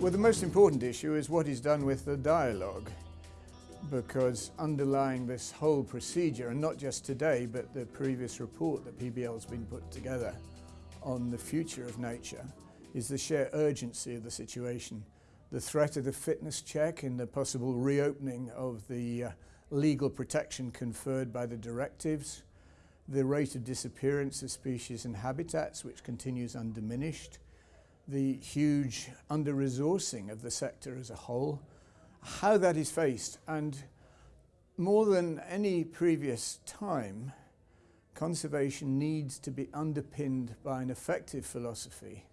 Well, the most important issue is what is done with the dialogue because underlying this whole procedure, and not just today, but the previous report that PBL has been put together on the future of nature, is the sheer urgency of the situation. The threat of the fitness check and the possible reopening of the uh, legal protection conferred by the directives, the rate of disappearance of species and habitats, which continues undiminished, the huge under-resourcing of the sector as a whole, how that is faced. And more than any previous time, conservation needs to be underpinned by an effective philosophy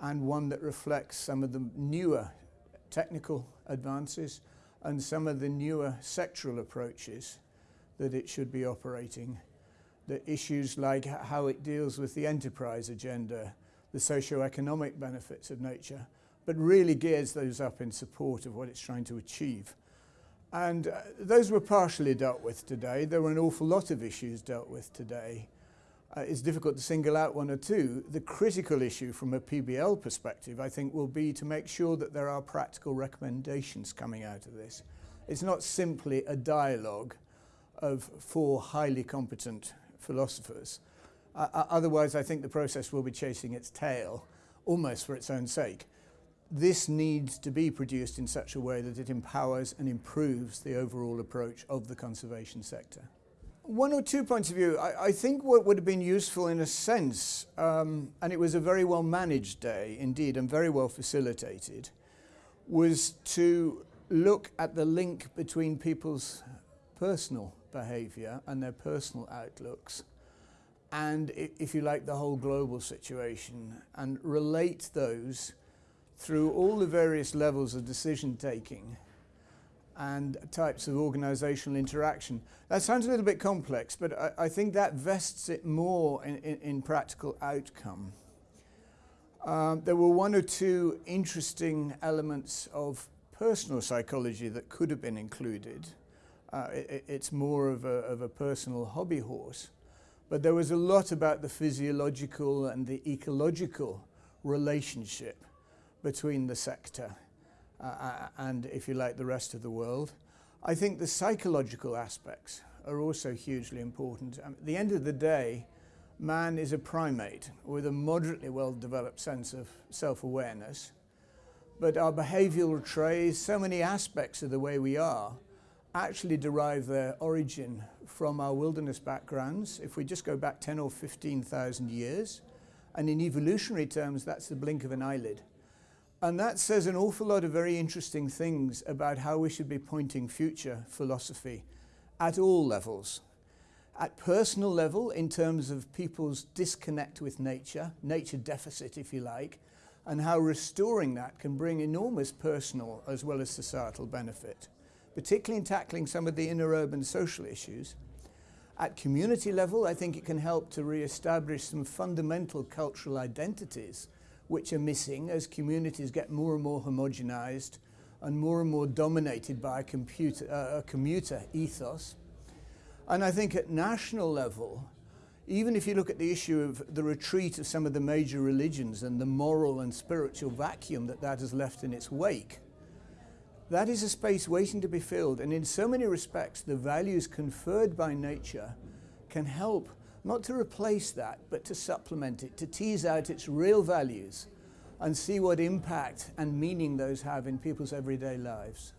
and one that reflects some of the newer technical advances and some of the newer sectoral approaches that it should be operating. The issues like how it deals with the enterprise agenda, the socio-economic benefits of nature, but really gears those up in support of what it's trying to achieve. And uh, those were partially dealt with today. There were an awful lot of issues dealt with today. Uh, it's difficult to single out one or two. The critical issue from a PBL perspective, I think, will be to make sure that there are practical recommendations coming out of this. It's not simply a dialogue of four highly competent philosophers. Uh, otherwise, I think the process will be chasing its tail, almost for its own sake. This needs to be produced in such a way that it empowers and improves the overall approach of the conservation sector. One or two points of view. I, I think what would have been useful in a sense, um, and it was a very well managed day indeed and very well facilitated, was to look at the link between people's personal behaviour and their personal outlooks and if you like the whole global situation and relate those through all the various levels of decision taking and types of organizational interaction. That sounds a little bit complex, but I, I think that vests it more in, in, in practical outcome. Um, there were one or two interesting elements of personal psychology that could have been included. Uh, it, it's more of a, of a personal hobby horse. But there was a lot about the physiological and the ecological relationship between the sector uh, uh, and, if you like, the rest of the world. I think the psychological aspects are also hugely important. Um, at the end of the day, man is a primate with a moderately well-developed sense of self-awareness, but our behavioral traits, so many aspects of the way we are, actually derive their origin from our wilderness backgrounds. If we just go back 10 or 15,000 years, and in evolutionary terms, that's the blink of an eyelid. And that says an awful lot of very interesting things about how we should be pointing future philosophy at all levels. At personal level, in terms of people's disconnect with nature, nature deficit, if you like, and how restoring that can bring enormous personal as well as societal benefit, particularly in tackling some of the inner urban social issues. At community level, I think it can help to re-establish some fundamental cultural identities which are missing as communities get more and more homogenized and more and more dominated by a, computer, uh, a commuter ethos. And I think at national level, even if you look at the issue of the retreat of some of the major religions and the moral and spiritual vacuum that that has left in its wake, that is a space waiting to be filled. And in so many respects, the values conferred by nature can help not to replace that, but to supplement it, to tease out its real values and see what impact and meaning those have in people's everyday lives.